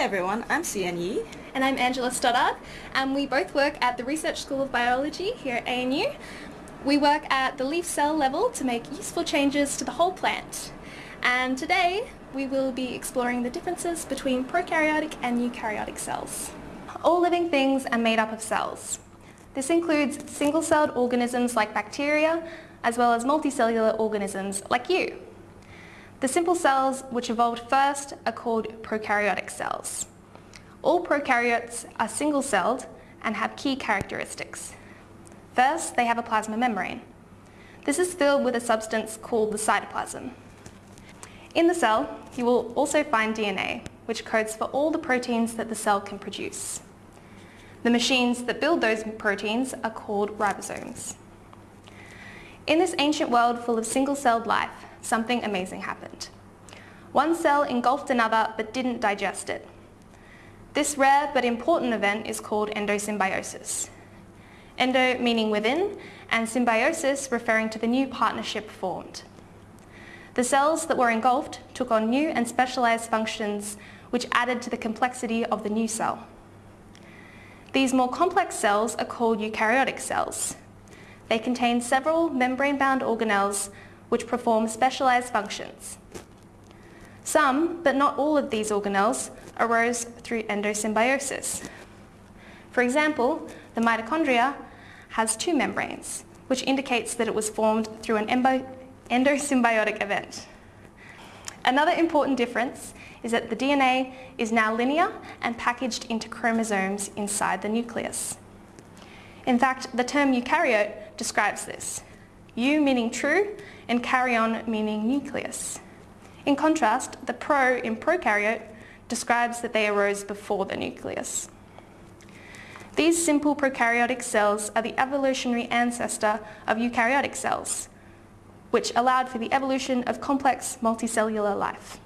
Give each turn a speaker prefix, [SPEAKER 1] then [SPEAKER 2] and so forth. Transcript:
[SPEAKER 1] everyone, I'm Sian Yi.
[SPEAKER 2] And I'm Angela Stoddard and we both work at the Research School of Biology here at ANU. We work at the leaf cell level to make useful changes to the whole plant. And today we will be exploring the differences between prokaryotic and eukaryotic cells. All living things are made up of cells. This includes single-celled organisms like bacteria, as well as multicellular organisms like you. The simple cells which evolved first are called prokaryotic cells. All prokaryotes are single-celled and have key characteristics. First, they have a plasma membrane. This is filled with a substance called the cytoplasm. In the cell, you will also find DNA, which codes for all the proteins that the cell can produce. The machines that build those proteins are called ribosomes. In this ancient world full of single-celled life, something amazing happened. One cell engulfed another but didn't digest it. This rare but important event is called endosymbiosis. Endo meaning within and symbiosis referring to the new partnership formed. The cells that were engulfed took on new and specialised functions which added to the complexity of the new cell. These more complex cells are called eukaryotic cells. They contain several membrane-bound organelles which perform specialised functions. Some, but not all of these organelles, arose through endosymbiosis. For example, the mitochondria has two membranes, which indicates that it was formed through an endosymbiotic event. Another important difference is that the DNA is now linear and packaged into chromosomes inside the nucleus. In fact, the term eukaryote describes this. Eu meaning true and karyon meaning nucleus. In contrast, the pro in prokaryote describes that they arose before the nucleus. These simple prokaryotic cells are the evolutionary ancestor of eukaryotic cells, which allowed for the evolution of complex multicellular life.